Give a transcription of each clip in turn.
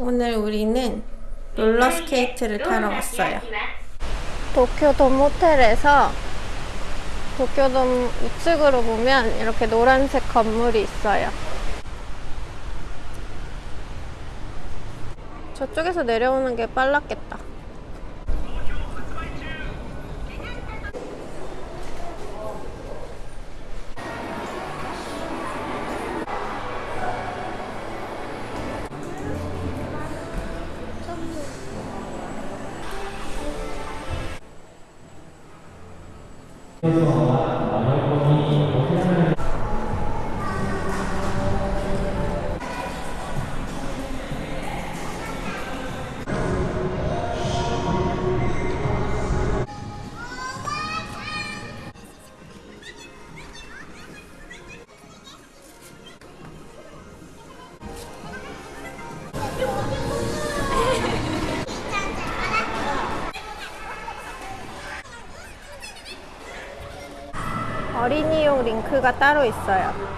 오늘 우리는 롤러스케이트를 타러 왔어요. 도쿄돔 호텔에서 도쿄돔 우측으로 보면 이렇게 노란색 건물이 있어요. 저쪽에서 내려오는 게 빨랐겠다. 어 링크가 따로 있어요.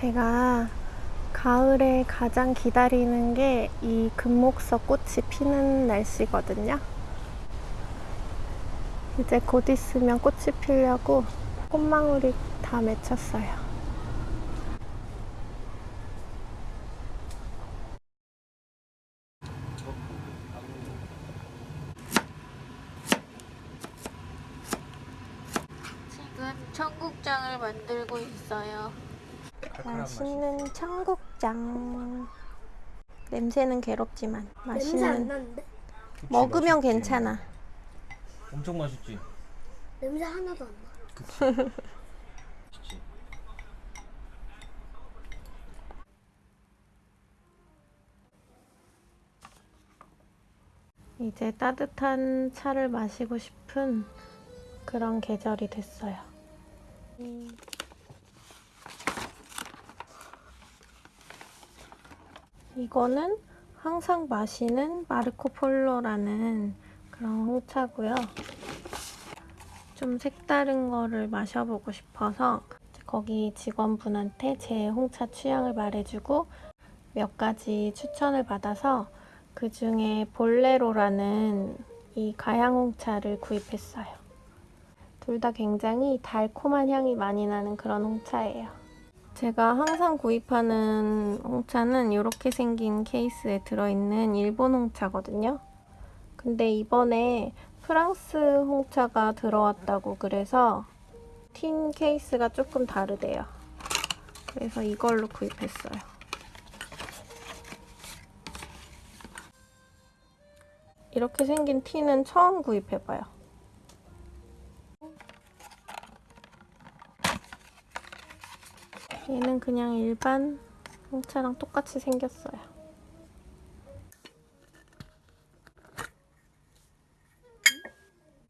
제가 가을에 가장 기다리는 게 이 금목서 꽃이 피는 날씨거든요. 이제 곧 있으면 꽃이 피려고 꽃망울이 다 맺혔어요. 지금 청국장을 만들고 있어요. 맛있는 청국장. 냄새는 괴롭지만 냄새 안 맛있는. 나는데? 먹으면 괜찮아. 엄청 맛있지. 냄새 하나도 안 나. 그치. 이제 따뜻한 차를 마시고 싶은 그런 계절이 됐어요. 음. 이거는 항상 마시는 마르코폴로라는 그런 홍차고요. 좀 색다른 거를 마셔보고 싶어서 거기 직원분한테 제 홍차 취향을 말해주고 몇 가지 추천을 받아서 그 중에 볼레로라는 이 가양 홍차를 구입했어요. 둘 다 굉장히 달콤한 향이 많이 나는 그런 홍차예요. 제가 항상 구입하는 홍차는 이렇게 생긴 케이스에 들어있는 일본 홍차거든요. 근데 이번에 프랑스 홍차가 들어왔다고 그래서 틴 케이스가 조금 다르대요. 그래서 이걸로 구입했어요. 이렇게 생긴 티는 처음 구입해봐요. 얘는 그냥 일반 홍차랑 똑같이 생겼어요.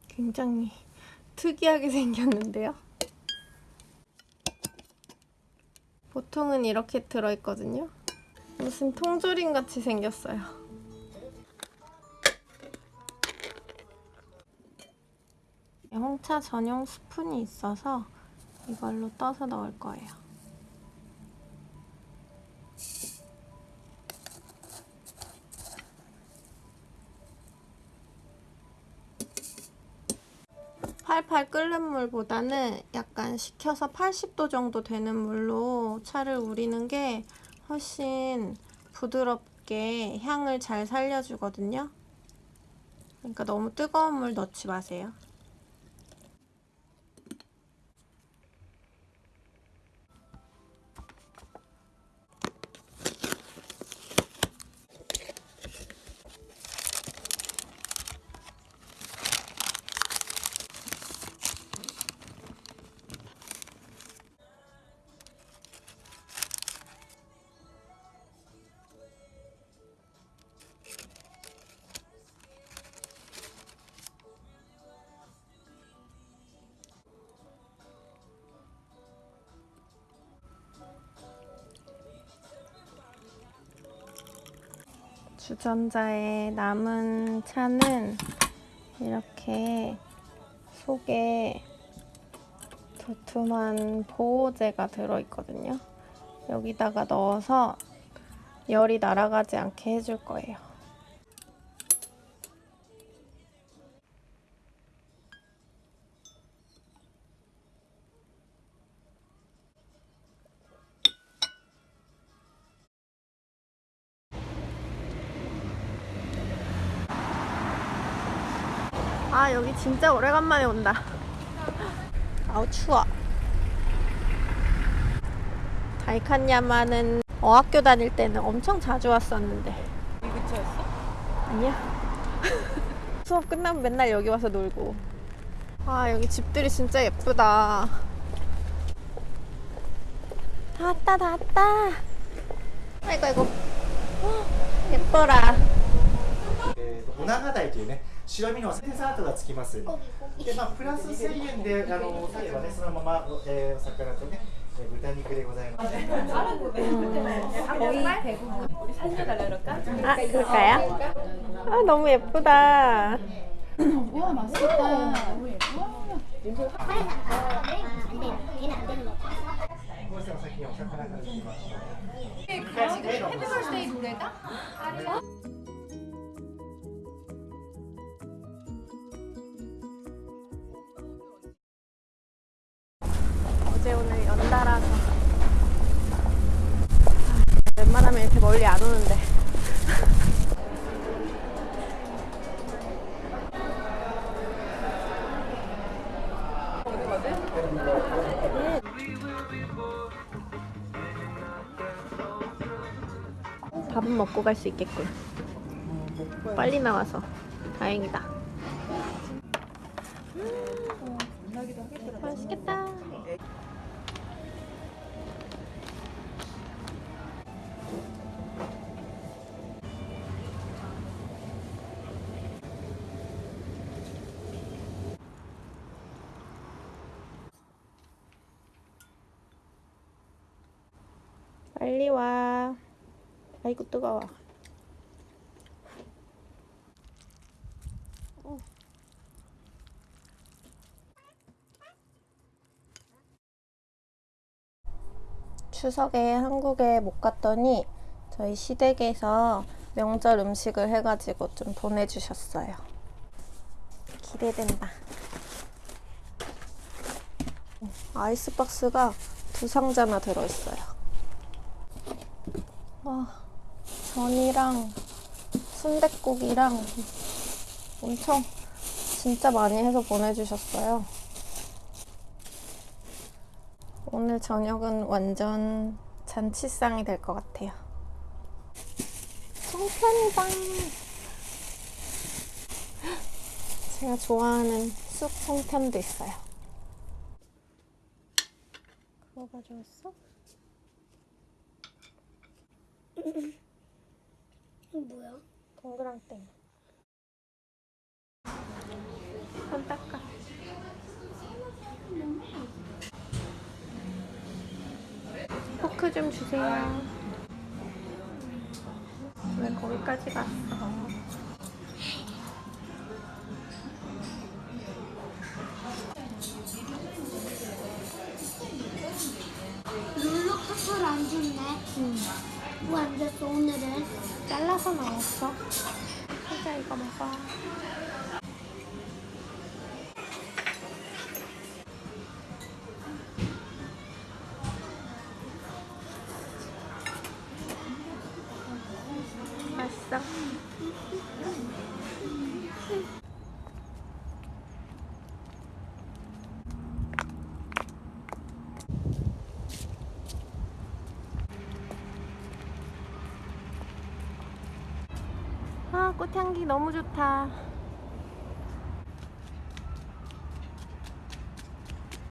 굉장히 특이하게 생겼는데요. 보통은 이렇게 들어있거든요. 무슨 통조림 같이 생겼어요. 홍차 전용 스푼이 있어서 이걸로 떠서 넣을 거예요. 끓는 물보다는 약간 식혀서 80도 정도 되는 물로 차를 우리는 게 훨씬 부드럽게 향을 잘 살려주거든요. 그러니까 너무 뜨거운 물 넣지 마세요. 주전자에 남은 차는 이렇게 속에 두툼한 보호제가 들어있거든요. 여기다가 넣어서 열이 날아가지 않게 해줄 거예요. 아 여기 진짜 오래간만에 온다 아우 추워 다이칸야마는 어학교 다닐 때는 엄청 자주 왔었는데 이 근처였어? 아니야 수업 끝나면 맨날 여기 와서 놀고 아 여기 집들이 진짜 예쁘다 다 왔다 다 왔다 아이고 아이고 헉, 예뻐라 えーとお長台というね 白身のセンサートがつきます。で、まあ、プラス千円で、あの、お酒はね、そのまま、えー、お魚とね、豚肉でございます。あ、これ까요 아, 너무예쁘다 와, 맛있 다. 너무 예. 이렇게 멀리 안 오는데. 밥은 먹고 갈 수 있겠군. 빨리 나와서. 다행이다 빨리 와. 아이고 뜨거워. 어. 추석에 한국에 못 갔더니 저희 시댁에서 명절 음식을 해가지고 좀 보내주셨어요. 기대된다. 아이스박스가 두 상자나 들어있어요. 와, 전이랑 순댓국이랑 엄청 진짜 많이 해서 보내주셨어요. 오늘 저녁은 완전 잔치상이 될 것 같아요. 송편이다. 제가 좋아하는 쑥 송편도 있어요. 그거 가져왔어? 이거 뭐야? 동그랑땡. 손 닦아. 포크 좀 주세요. 왜 거기까지 갔어? 잘라서 넣었어. 진짜 이거 먹어. 맛있어. 아, 꽃향기 너무 좋다.